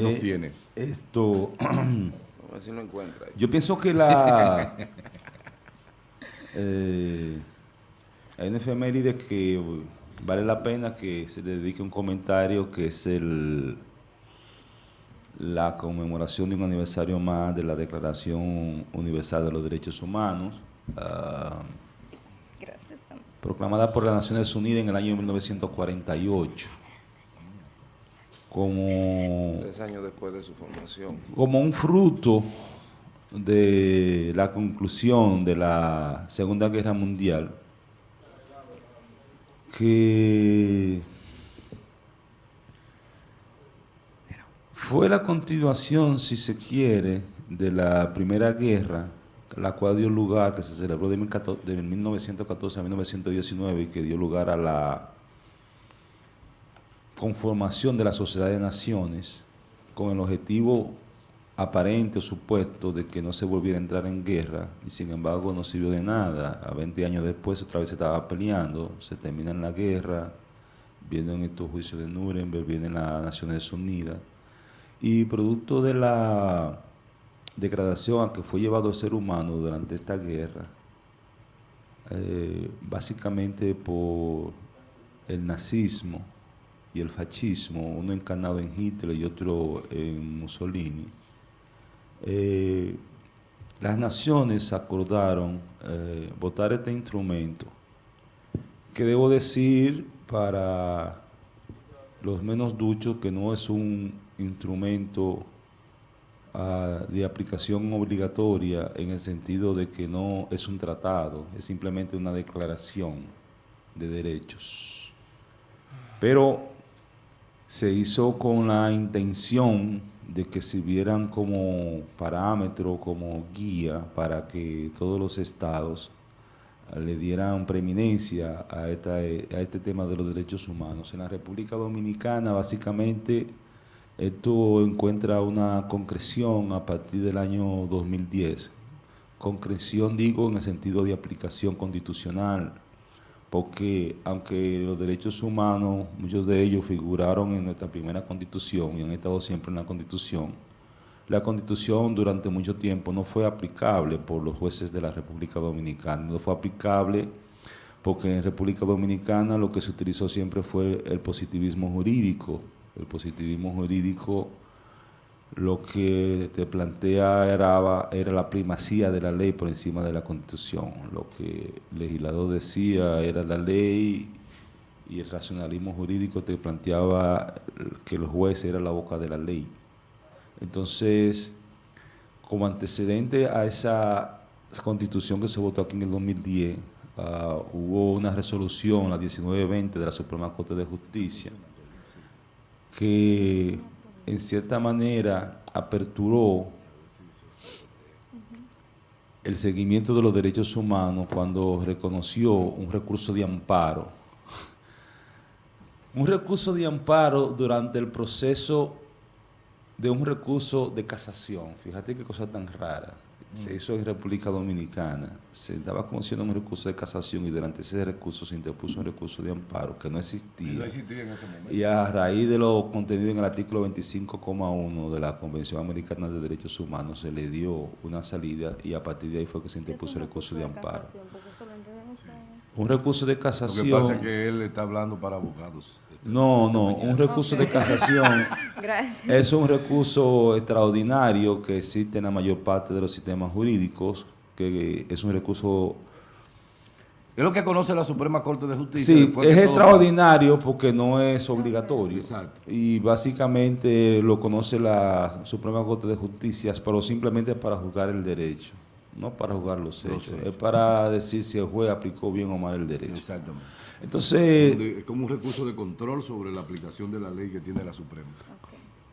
que nos tiene. Esto... A ver si lo encuentra. ahí. Yo pienso que la... eh, hay una efeméride que vale la pena que se le dedique un comentario que es el la conmemoración de un aniversario más de la Declaración Universal de los Derechos Humanos, ah, Gracias. Proclamada por las Naciones Unidas en el año 1948, como Tres años después de su formación. como un fruto de la conclusión de la Segunda Guerra Mundial, que fue la continuación, si se quiere, de la Primera Guerra, la cual dio lugar, que se celebró de 14 de 1914 a 1919 y que dio lugar a la conformación de la Sociedad de Naciones con el objetivo aparente o supuesto de que no se volviera a entrar en guerra y sin embargo no sirvió de nada. A 20 años después otra vez se estaba peleando, se termina la guerra, vienen estos juicios de Nuremberg, vienen las Naciones Unidas y producto de la degradación a que fue llevado el ser humano durante esta guerra, eh, básicamente por el nazismo y el fascismo, uno encarnado en Hitler y otro en Mussolini, eh, las naciones acordaron eh, votar este instrumento, que debo decir para los menos duchos que no es un instrumento ah, de aplicación obligatoria en el sentido de que no es un tratado, es simplemente una declaración de derechos. Pero se hizo con la intención de que sirvieran como parámetro, como guía para que todos los estados eh, le dieran preeminencia a, esta, a este tema de los derechos humanos. En la República Dominicana, básicamente, esto encuentra una concreción a partir del año 2010. Concreción, digo, en el sentido de aplicación constitucional, porque aunque los derechos humanos, muchos de ellos figuraron en nuestra primera constitución y han estado siempre en la constitución, la constitución durante mucho tiempo no fue aplicable por los jueces de la República Dominicana, no fue aplicable porque en República Dominicana lo que se utilizó siempre fue el positivismo jurídico. El positivismo jurídico lo que te plantea era, la primacía de la ley por encima de la constitución. Lo que el legislador decía era la ley y el racionalismo jurídico te planteaba que el juez era la boca de la ley. Entonces, como antecedente a esa constitución que se votó aquí en el 2010, ah, hubo una resolución, la 1920 de la Suprema Corte de Justicia, que en cierta manera aperturó el seguimiento de los derechos humanos cuando reconoció un recurso de amparo. Un recurso de amparo durante el proceso de un recurso de casación. Fíjate qué cosa tan rara. Se hizo en República Dominicana. Se estaba conociendo un recurso de casación y durante ese recurso se interpuso un recurso de amparo que no existía. No existía en ese momento. Y a raíz de lo contenido en el artículo 25,1 de la Convención Americana de Derechos Humanos se le dio una salida y a partir de ahí fue que se interpuso el recurso de amparo. Un recurso de Lo que pasa casación. es que él está hablando para abogados. No, no, un recurso de casación Gracias. es un recurso extraordinario que existe en la mayor parte de los sistemas jurídicos, que es un recurso Es lo que conoce la Suprema Corte de Justicia. Sí, es todo extraordinario porque no es obligatorio. Exacto. Y básicamente lo conoce la Suprema Corte de Justicia, pero simplemente para juzgar el derecho, no para juzgar los hechos. hechos. Es para decir si el juez aplicó bien o mal el derecho. Exactamente. Entonces, Es como un recurso de control sobre la aplicación de la ley que tiene la Suprema.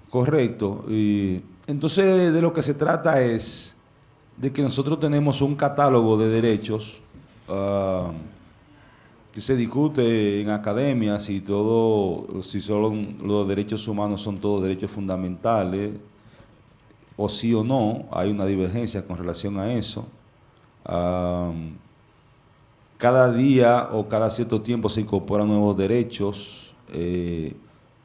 correcto. Y entonces de lo que se trata es de que nosotros tenemos un catálogo de derechos ah, que se discute en academia si todo, si solo los derechos humanos son todos derechos fundamentales, o sí o no, hay una divergencia con relación a eso. Cada día o cada cierto tiempo se incorporan nuevos derechos. eh,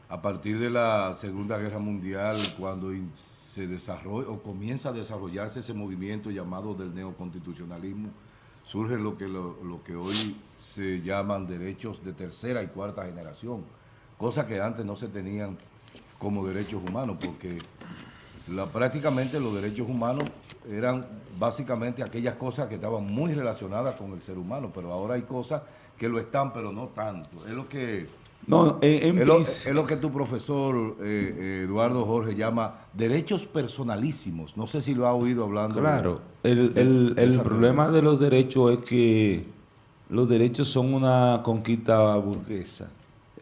a partir de la Segunda Guerra Mundial, cuando se desarrolla o comienza a desarrollarse ese movimiento llamado del neoconstitucionalismo, surge lo que, lo que hoy se llaman derechos de tercera y cuarta generación, cosas que antes no se tenían como derechos humanos, porque la, prácticamente los derechos humanos eran básicamente aquellas cosas que estaban muy relacionadas con el ser humano, pero ahora hay cosas que lo están, pero no tanto. Es lo que, No, en, en es lo, es lo que tu profesor eh, eh, Eduardo Jorge llama derechos personalísimos. No sé si lo ha oído hablando. Claro, el, de- el- de el problema de los derechos es que los derechos son una conquista burguesa,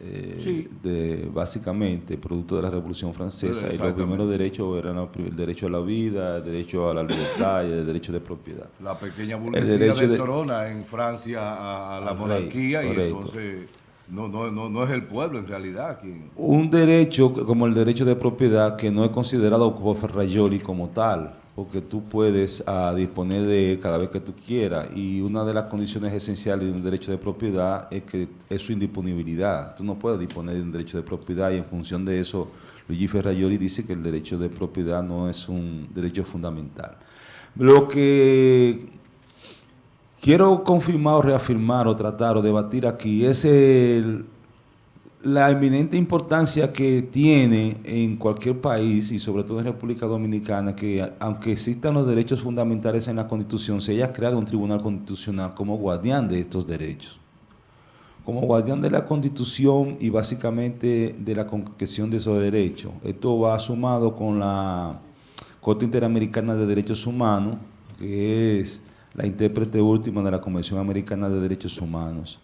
eh, Sí. de, básicamente, producto de la Revolución Francesa. Y los primeros derechos eran el derecho a la vida, el derecho a la libertad y el derecho de propiedad. La pequeña burguesía derecho de Trona en Francia a, a la rey, monarquía y correcto. entonces no, no, no, no es el pueblo en realidad quien... Un derecho como el derecho de propiedad que no es considerado por Ferrayoli como tal, porque tú puedes ah, disponer de él cada vez que tú quieras y una de las condiciones esenciales de un derecho de propiedad es que es su indisponibilidad. Tú no puedes disponer de un derecho de propiedad y en función de eso Luigi Ferrayoli dice que el derecho de propiedad no es un derecho fundamental. Lo que quiero confirmar o reafirmar o tratar o debatir aquí es el, la eminente importancia que tiene en cualquier país y sobre todo en República Dominicana que aunque existan los derechos fundamentales en la Constitución, se haya creado un tribunal constitucional como guardián de estos derechos. Como guardián de la Constitución y básicamente de la concreción de esos derechos. Esto va sumado con la Corte Interamericana de Derechos Humanos, que es la intérprete última de la Convención Americana de Derechos Humanos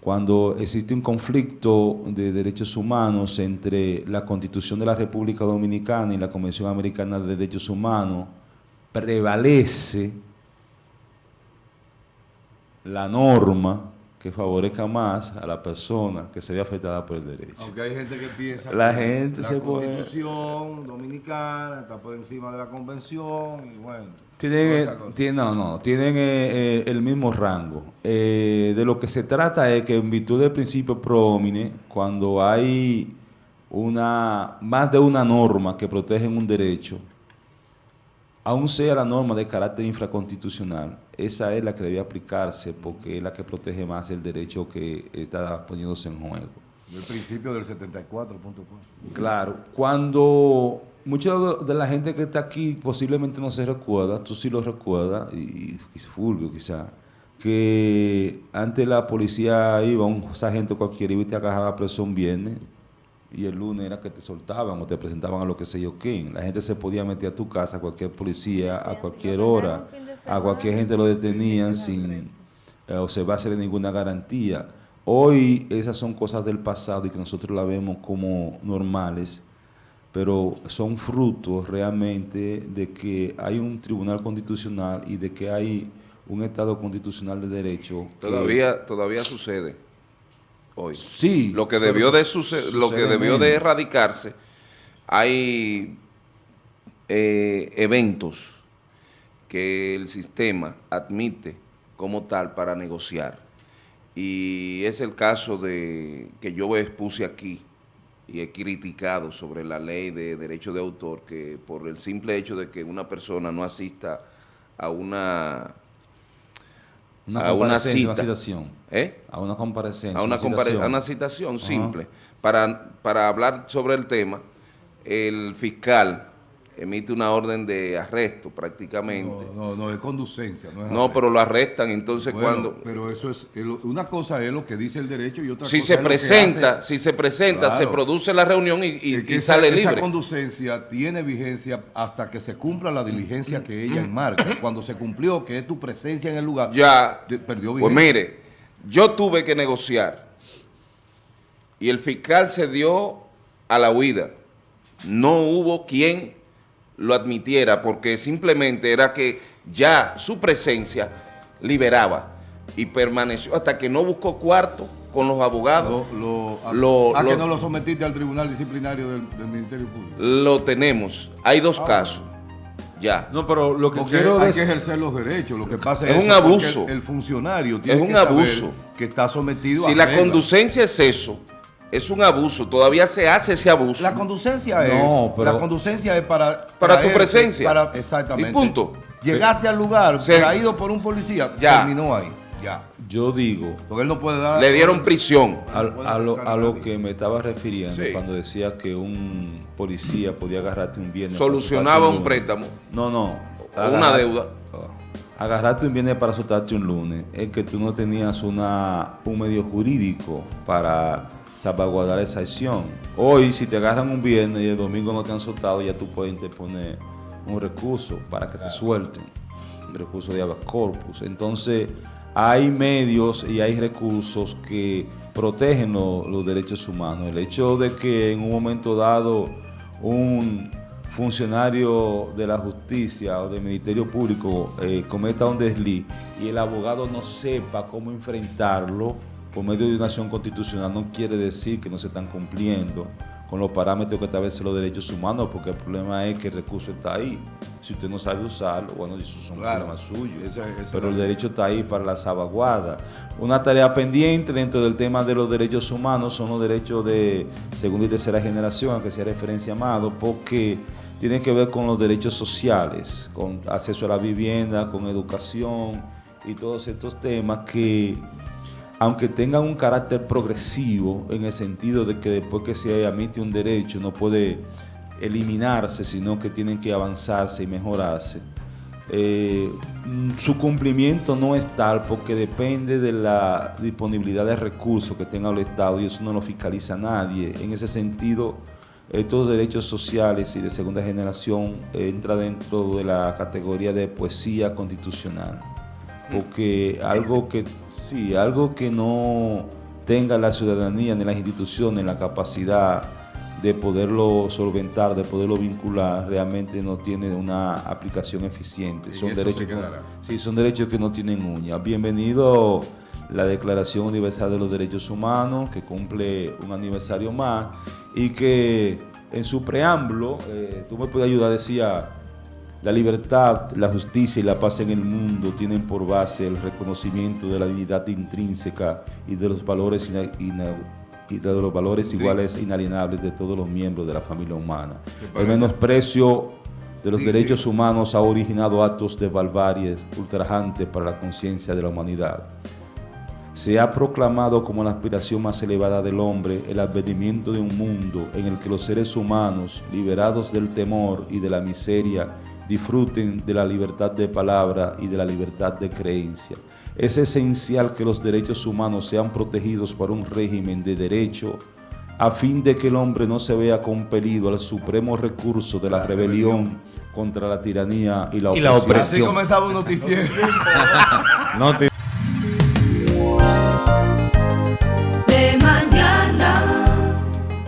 cuando existe un conflicto de derechos humanos entre la Constitución de la República Dominicana y la Convención Americana de Derechos Humanos, prevalece la norma que favorezca más a la persona que se ve afectada por el derecho. Aunque hay gente que piensa La que gente la se puede- constitución dominicana está por encima de la convención y bueno. Tienen, eh, tienen- no, no, tienen eh, eh, el mismo rango. Eh, de lo que se trata es que en virtud del principio pro homine, cuando hay una más de una norma que protegen un derecho, aun sea la norma de carácter infraconstitucional, esa es la que debe aplicarse porque es la que protege más el derecho que está poniéndose en juego. El principio del 74.4. Claro, cuando mucha de- la gente que está aquí posiblemente no se recuerda, tú sí lo recuerdas, y, y Fulvio quizá, que antes la policía iba, un sargento cualquiera iba y te agarraba preso un viernes, y el lunes era que te soltaban o te presentaban a lo que sé yo quién. La gente se podía meter a tu casa, cualquier policía, Sí, a cualquier hora, de a cualquier gente lo detenían sin eh, observarse ninguna garantía. Hoy esas son cosas del pasado y que nosotros la vemos como normales, pero son frutos realmente de que hay un tribunal constitucional y de que hay un Estado constitucional de derecho. que- Todavía, todavía sucede hoy. Sí. Lo que debió de suce- lo que debió de erradicarse, hay eh, eventos que el sistema admite como tal para negociar. Y es el caso de que yo expuse aquí y he criticado sobre la ley de derecho de autor, que por el simple hecho de que una persona no asista a una, Una a una comparecencia, una cita. citación. ¿eh? A una comparecencia. a una, una citación. a una citación simple. Para, para hablar sobre el tema, el fiscal emite una orden de arresto prácticamente. No, no, no, es conducencia. No, es No, pero lo arrestan, entonces Bueno, cuando... Pero eso es, una cosa es lo que dice el derecho y otra Si cosa se es lo que presenta, hace- si se presenta, Claro. se produce la reunión y, y- Es que y esa- sale Esa libre. conducencia tiene vigencia hasta que se cumpla la diligencia que ella enmarca. Cuando se cumplió, que es tu presencia en el lugar, Ya, te- perdió pues vigencia. mire, yo tuve que negociar y el fiscal se dio a la huida. No hubo quien lo admitiera porque simplemente era que ya su presencia liberaba y permaneció hasta que no buscó cuarto con los abogados. Lo, lo, a, Lo- a que no lo sometiste al Tribunal Disciplinario del, del Ministerio Público. Lo tenemos. Hay Ah, dos casos. Ya. No, pero lo que Porque quiero hay decir... que ejercer los derechos. Lo que pasa Es es, un abuso. El, el funcionario tiene Es un que saber abuso. que está sometido Si a la reglas. conducencia es eso, Es un abuso, todavía se hace ese abuso. La conducencia es. No, pero- la conducencia es para. Para tu presencia. Para, exactamente. Y punto. Llegaste al lugar, traído por un policía, Ya. terminó ahí. Ya. Yo digo, Porque él no puede dar. Le dieron prisión. al- a, lo, a lo que me estaba refiriendo Sí. cuando decía que un policía podía agarrarte un viernes. Solucionaba un préstamo. No, no. Una deuda. Agarrarte un viernes para soltarte un lunes es que tú no tenías una, un medio jurídico para salvaguardar esa acción. Hoy, si te agarran un viernes y el domingo no te han soltado, ya tú puedes interponer un recurso para que te suelten. Un recurso de habeas corpus. Entonces, hay medios y hay recursos que protegen lo- los derechos humanos. El hecho de que en un momento dado un funcionario de la justicia o del Ministerio Público eh, cometa un desliz y el abogado no sepa cómo enfrentarlo por medio de una acción constitucional no quiere decir que no se están cumpliendo con los parámetros que establece los derechos humanos, porque el problema es que el recurso está ahí. Si usted no sabe usarlo, bueno, eso es un Claro. problema suyo. Esa- esa pero el derecho está ahí para la salvaguarda. Una tarea pendiente dentro del tema de los derechos humanos son los derechos de segunda y tercera generación, a que sea referencia amado, porque tienen que ver con los derechos sociales, con acceso a la vivienda, con educación y todos estos temas que aunque tengan un carácter progresivo en el sentido de que después que se admite un derecho no puede eliminarse, sino que tienen que avanzarse y mejorarse, eh, mm, su cumplimiento no es tal porque depende de la disponibilidad de recursos que tenga el Estado y eso no lo fiscaliza nadie. En ese sentido, estos derechos sociales y de segunda generación eh, entra dentro de la categoría de poesía constitucional porque algo que sí, algo que no tenga la ciudadanía ni las instituciones la capacidad de poderlo solventar, de poderlo vincular, realmente no tiene una aplicación eficiente. Son derechos, que- sí, son derechos que no tienen uñas. Bienvenido la Declaración Universal de los Derechos Humanos, que cumple un aniversario más y que en su preámbulo, eh, tú me puedes ayudar, decía, la libertad, la justicia y la paz en el mundo tienen por base el reconocimiento de la dignidad intrínseca y de los valores ina- ina- y de los valores Sí. iguales e inalienables de todos los miembros de la familia humana. ¿Te El menosprecio de los Sí, derechos sí. humanos ha originado actos de barbarie ultrajantes para la conciencia de la humanidad. Se ha proclamado como la aspiración más elevada del hombre el advenimiento de un mundo en el que los seres humanos, liberados del temor y de la miseria, disfruten de la libertad de palabra y de la libertad de creencia. Es esencial que los derechos humanos sean protegidos por un régimen de derecho a fin de que el hombre no se vea compelido al supremo recurso de la, La rebelión, rebelión. contra la tiranía y la Y la opresión. Así comenzaba un noticiero.